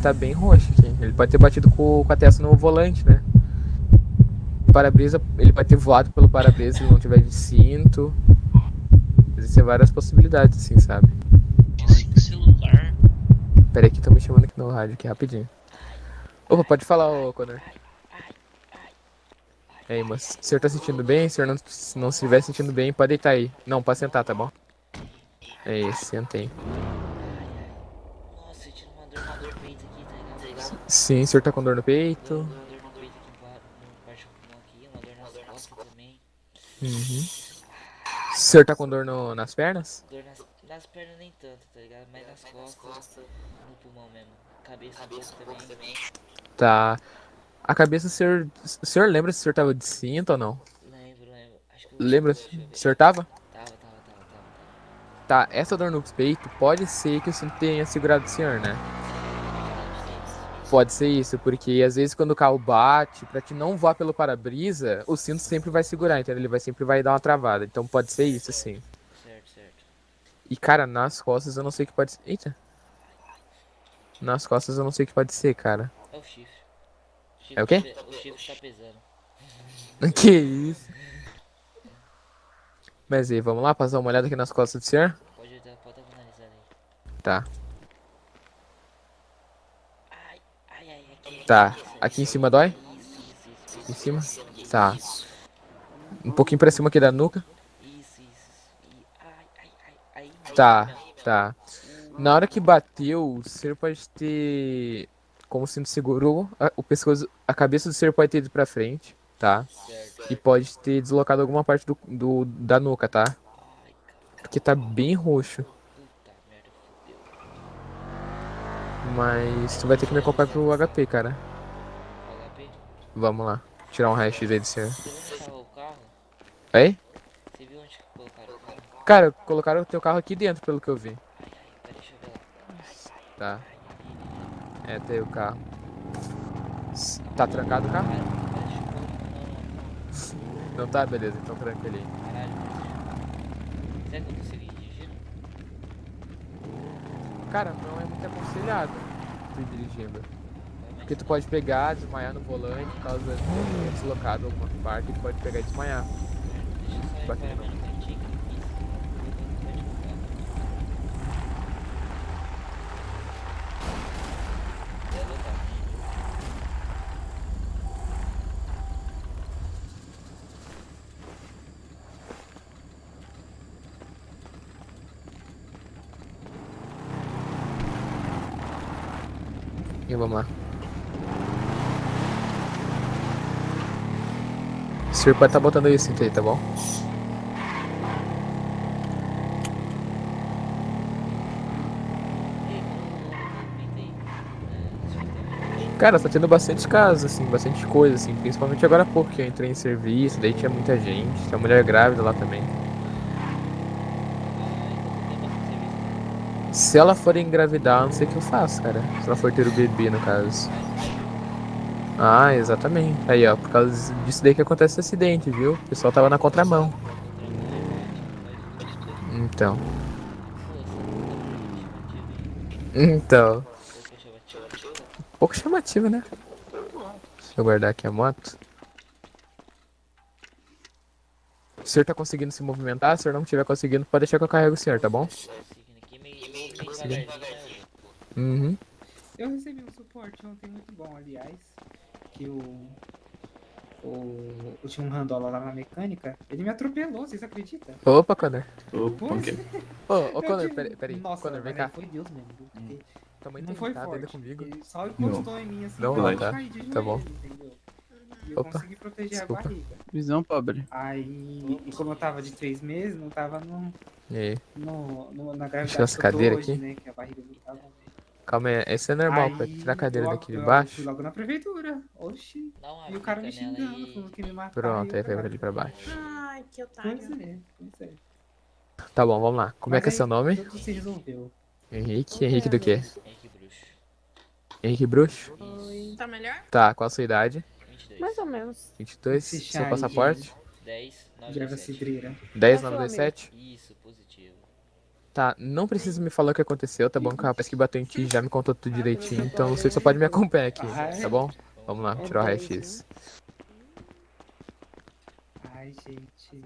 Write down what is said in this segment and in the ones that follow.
tá bem roxo aqui. Ele pode ter batido com, com a testa no volante, né? Para-brisa, ele pode ter voado pelo para-brisa se ele não tiver de cinto. Existem várias possibilidades, assim, sabe? celular. Pera aí que estão me chamando aqui no rádio, aqui rapidinho. Opa, pode falar, ô Conor. E aí, moço, o senhor tá sentindo bem? Se o senhor não, se não estiver sentindo bem, pode deitar aí. Não, pode sentar, tá bom? É isso, senta aí. Nossa, sentindo uma dor, uma dor no peito aqui, tá ligado? Tá ligado? Sim, o senhor tá com dor no peito. Uma dor no peito aqui uma dor nas costas também. Uhum. O senhor tá com dor no, nas pernas? Dor nas, nas pernas nem tanto, tá ligado? Mas nas costas, no pulmão mesmo. Cabeça, cabeça também. Tá. A cabeça, o senhor, o senhor lembra se o senhor tava de cinto ou não? Lembro, lembro. Acho que eu Lembra? eu ver. O senhor tava? Tava, tava, tava, tava. Tá, essa dor no peito pode ser que o cinto tenha segurado o senhor, né? Pode ser isso, porque às vezes quando o carro bate, pra te não voar pelo para-brisa, o cinto sempre vai segurar, entendeu? Ele vai sempre vai dar uma travada. Então pode ser isso, sim. Certo, certo. E cara, nas costas eu não sei o que pode ser. Eita. Nas costas eu não sei o que pode ser, cara. É o chifre. chifre É o quê? tá O chifre tá pesando. Que isso? Mas aí, vamos lá passar uma olhada aqui nas costas do senhor? Pode dar, pode dar uma analisada aí. Tá. Ai, ai, ai, aqui. Tá. Aqui em cima dói? Em cima? Tá. Um pouquinho pra cima aqui da nuca. Tá, tá. Na hora que bateu, o ser pode ter. Como cinto segurou, o pescoço, a cabeça do ser pode ter ido pra frente, tá? E pode ter deslocado alguma parte do, do- da nuca, tá? Porque tá bem roxo. Mas tu vai ter que me acompanhar pro HP, cara. HP? Vamos lá. Tirar um raio-x aí do senhor. Você viu onde tava o carro? Aí? Você viu onde que colocaram o carro? Cara, colocaram o teu carro aqui dentro, pelo que eu vi. Ai, ai, deixa eu ver lá. Tá. É, tem o carro. Tá trancado o carro? Não, não, Não tá? Beleza, então tranca ele aí. não. Caralho. Será que eu? Cara, não é muito aconselhado ir dirigindo. Vai, Porque tu pode pegar, desmaiar no volante, por causa de ter deslocado alguma parte, tu pode pegar e desmaiar. Deixa eu só Bacana. reparar no cantinho que eu fiz. Eu vou divulgar. Belo tá. Vamos lá. Senhor pode estar botando aí o cinto aí, tá bom? Cara, tá tendo bastante casos, assim, bastante coisa, assim, principalmente agora há pouco que eu entrei em serviço, daí tinha muita gente, uma mulher grávida lá também. Se ela for engravidar, não sei o que eu faço, cara. Se ela for ter o bebê, no caso. Ah, exatamente. Aí, ó, por causa disso daí que acontece esse acidente, viu? O pessoal tava na contramão. Então. Então. Pouco chamativo, né? Deixa eu guardar aqui a moto. O senhor tá conseguindo se movimentar? Se o senhor não estiver conseguindo, pode deixar que eu carrego o senhor, tá bom? Uhum. Eu recebi um suporte ontem muito bom, aliás. Que o. O, eu tinha um randola lá na mecânica. Ele me atropelou, vocês acreditam? Opa, Connor. Opa. Ô, ô, Eu Connor, peraí, peraí. Nossa, Connor, vem cá. Foi Deus mesmo. Tua mãe não tá foi ainda forte. comigo. Ele só encostou em mim assim. Não, eu tá. Tá bom. entendeu? E eu Opa, consegui proteger desculpa. a barriga. Visão pobre. Aí, e como eu tava de três meses, não tava no, E aí? no, no, na Deixa gravidade as eu tô cadeiras hoje, aqui. né? Que a barriga não tava. Calma aí, esse é normal, pra Aí, tirar a cadeira eu- daqui de eu baixo. Fui logo na prefeitura. Oxi. E o cara me xingando, aí. falando que me matar. Pronto, eu aí vai pra falava, ali pra baixo. Ai, que otário. Pois é, pois é. Tá bom, vamos lá. Como é Mas que é aí, seu nome? Tudo se resolveu. Henrique? Henrique do quê? Henrique Bruxo. Henrique Bruxo? Oi. Tá melhor? Tá, qual a sua idade? 22. Mais ou menos. 22? Esse Seu passaporte? 10, 9, De erva 17. cidreira. 10, Qual 9, a sua, 27? Isso, positivo. Tá, não precisa me falar o que aconteceu, tá bom? Que o rapaz que bateu em ti já me contou tudo direitinho, então você só pode me acompanhar aqui, tá bom? Vamos lá, tirar o raio-x. Ai, gente.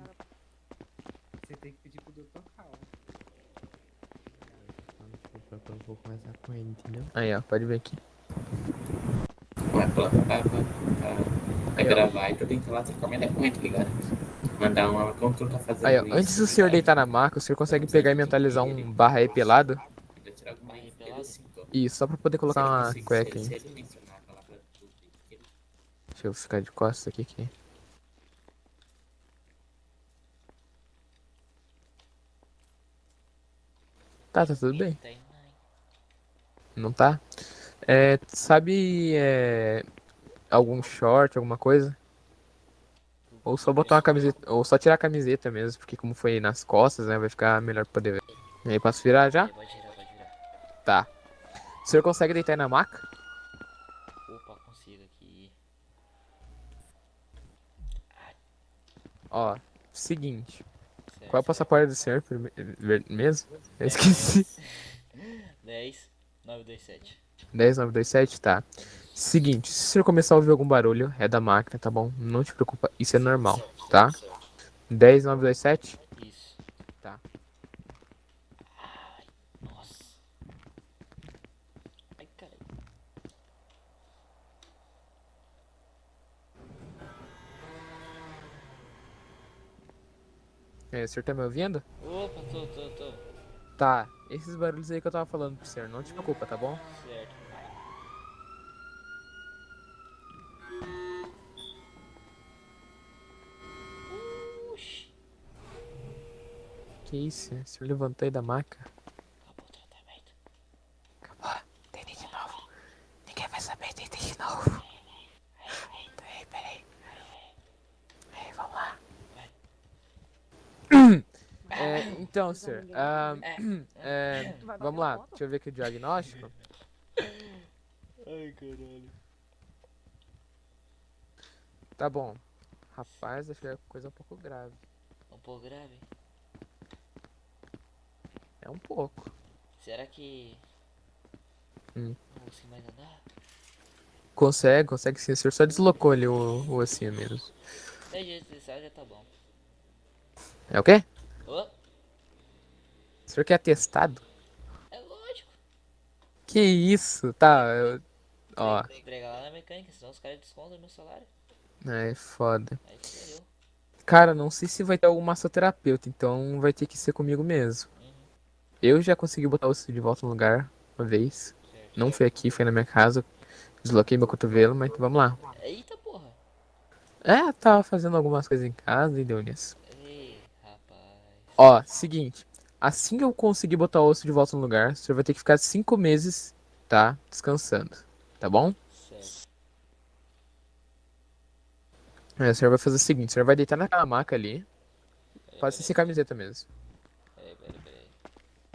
Você tem que pedir pro Dr. Cal. Eu vou começar com ele, entendeu? Aí, ó, pode ver aqui. Pra, pra, pra, pra gravar, então tem que ir lá trocar uma ideia com ele, tá ligado? Mandar uma como tu tá fazendo Aí, ó, isso, antes do tá senhor deitar na maca, o senhor consegue pegar e mentalizar um barra aí pelado? Isso, só pra poder colocar uma cueca aí. Deixa eu ficar de costas aqui. aqui. Tá, tá tudo bem. Não tá? É, sabe é, algum short, alguma coisa? Ou só botar uma camiseta, ou só tirar a camiseta mesmo, porque como foi nas costas, né, vai ficar melhor pra poder ver. E aí, posso virar já? Pode girar, pode girar. Tá. O senhor consegue deitar aí na maca? Opa, consigo aqui. Ó, seguinte. Certo, Qual é o passaporte do senhor mesmo? Eu esqueci. 10, 927. 10927, tá. Seguinte, se o senhor começar a ouvir algum barulho, é da máquina, tá bom? Não te preocupa, isso é normal, tá? 10927? Isso. Tá. Ai, nossa. Ai, caralho. É, o senhor tá me ouvindo? Opa, tô, tô, tô. Tá, esses barulhos aí que eu tava falando pro senhor, não te preocupa, tá bom? Certo. Oxi. Que isso? O senhor levantou aí da maca? Acabou o tratamento. Acabou, tentei de novo. Ninguém vai saber, tentei de novo. Peraí, peraí. Aí, vamos lá. É, então, senhor, ah, é, vamos lá, deixa eu ver aqui o diagnóstico. Ai, caralho. Tá bom. Rapaz, acho que é coisa um pouco grave. Um pouco grave? É um pouco. Será que. Hum. Não consigo mais andar? Consegue, consegue sim. O senhor só deslocou ali o, o ossinho mesmo. 10 dias de licença já tá bom. É o quê? Ô, O senhor quer testado? é lógico. Que isso? Tá, eu... Ó, Tem que entregar lá na mecânica, senão os caras descontam meu salário. é foda. Aí. Cara, não sei se vai ter algum massoterapeuta, então vai ter que ser comigo mesmo. Eu já consegui botar o osso de volta no lugar uma vez. Não foi aqui, foi na minha casa. Desloquei meu cotovelo, mas vamos lá. Eita porra. É, tava fazendo algumas coisas em casa e deu nisso. Ei, rapaz. Ó, seguinte. Assim que eu conseguir botar o osso de volta no lugar, o senhor vai ter que ficar cinco meses, tá? Descansando. Tá bom? Certo. É, o senhor vai fazer o seguinte, o senhor vai deitar naquela maca ali. Pode ser sem camiseta mesmo. Peraí, peraí, peraí.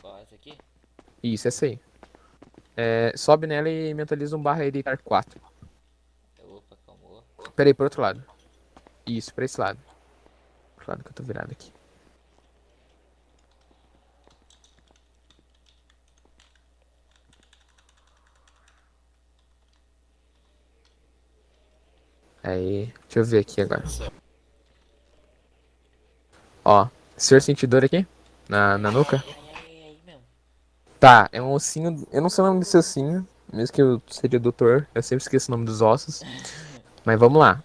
Qual é essa aqui? Isso, essa aí. É, sobe nela e mentaliza um barra aí deitar 4. Opa, calmou. Pera aí, pro outro lado. Isso, pra esse lado. Pro lado que eu tô virado aqui. Aí, deixa eu ver aqui agora. Ó, o senhor sentiu dor aqui? Na, na nuca? Ai, ai, ai, ai, mesmo. Tá, é um ossinho. Eu não sei o nome desse ossinho, mesmo que eu seja doutor, eu sempre esqueço o nome dos ossos. Mas vamos lá.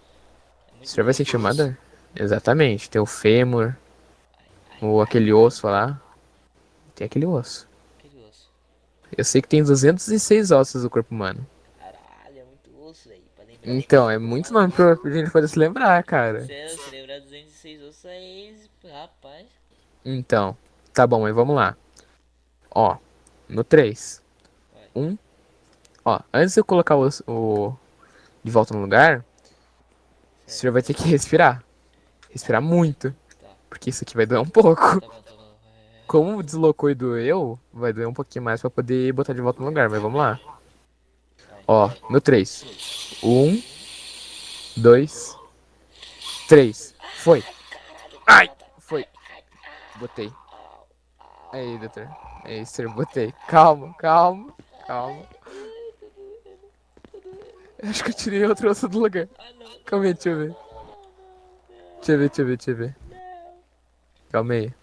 É O senhor vai uma dor? Exatamente. Tem o fêmur, ou aquele osso lá. Tem aquele osso. aquele osso. Eu sei que tem 206 ossos no corpo humano. Caralho, é muito osso, velho. Pra lembrar. Então, é muito nome pra gente poder se lembrar, cara. Se lembrar 206 ossos aí, rapaz. Então, tá bom, mas vamos lá. Ó, no 3. Vai. 1. Ó, antes de eu colocar o, o de volta no lugar, o senhor vai ter que respirar. Respirar muito. Tá. Porque isso aqui vai doer um pouco. Tá bom, tá bom. É... Como deslocou e doeu, vai doer um pouquinho mais pra poder botar de volta no lugar, mas vamos lá. Ó, no 3. 1, 2, 3. Foi. Ai! Foi. Botei. Aí, doutor. Aí, senhor, botei. Calma, calma, calma. Eu acho que eu tirei outro osso do lugar. Calma aí, deixa eu ver. Deixa eu ver, deixa eu ver, deixa eu ver. Calma aí.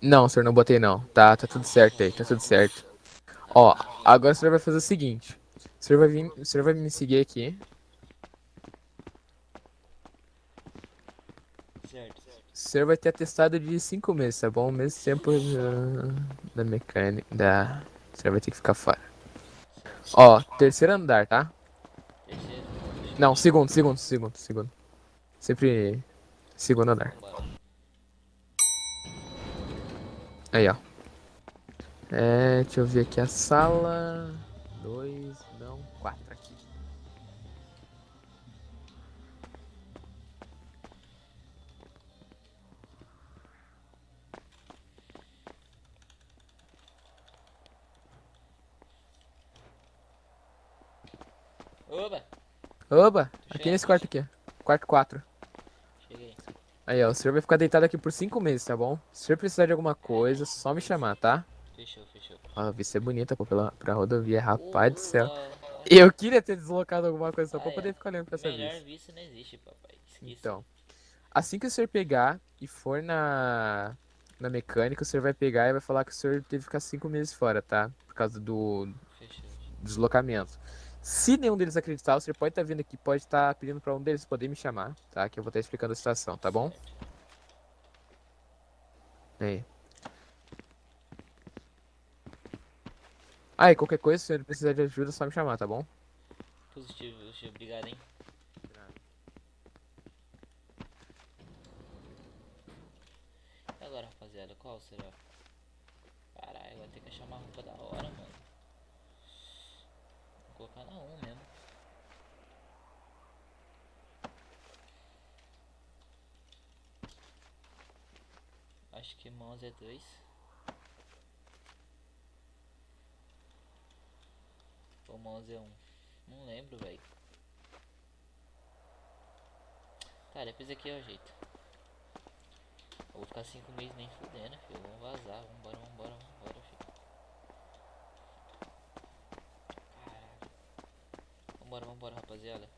Não, senhor, não botei não. Tá, tá tudo certo aí, tá tudo certo. Ó, agora o senhor vai fazer o seguinte. O senhor vai vir, o senhor vai me seguir aqui. Certo. O senhor vai ter atestado de 5 meses, tá bom? O mesmo tempo da, da mecânica, da... O senhor vai ter que ficar fora. Ó, terceiro andar, tá? Não, segundo, segundo, segundo, segundo. Sempre segundo andar. Aí, ó. É, deixa eu ver aqui a sala. Dois, não, quatro Oba, aqui nesse quarto aqui. ó. Quarto 4. Cheguei. Aí, ó, o senhor vai ficar deitado aqui por cinco meses, tá bom? Se o senhor precisar de alguma coisa, só me chamar, tá? Fechou, fechou. Ó, a vista é bonita, pô, pela, pra rodovia, rapaz do céu. Eu queria ter deslocado alguma coisa só pra Ah, é. poder ficar olhando pra essa Melhor vista. não existe, papai. Esqueça. Então, assim que o senhor pegar e for na, na mecânica, o senhor vai pegar e vai falar que o senhor teve que ficar cinco meses fora, tá? Por causa do Fechou. deslocamento. Se nenhum deles acreditar, senhor pode estar vindo aqui, pode estar pedindo pra um deles poder me chamar, tá? Que eu vou estar explicando a situação, tá bom? Aí. Ah, qualquer coisa, se senhor precisar de ajuda, é só me chamar, tá bom? Positivo, positivo. Obrigado, hein? E agora, rapaziada, qual será? Caralho, vai ter que achar uma roupa da hora, mano. Colocar na 1 mesmo. Acho que mãos é 2. Ou mãos é 1. Um. Não lembro, velho. Tá, depois aqui é o jeito. Eu vou ficar 5 meses nem fudendo, filho. Vamos vazar. Vambora, vambora, vambora, filho. Caralho. Vambora, vambora, rapaziada.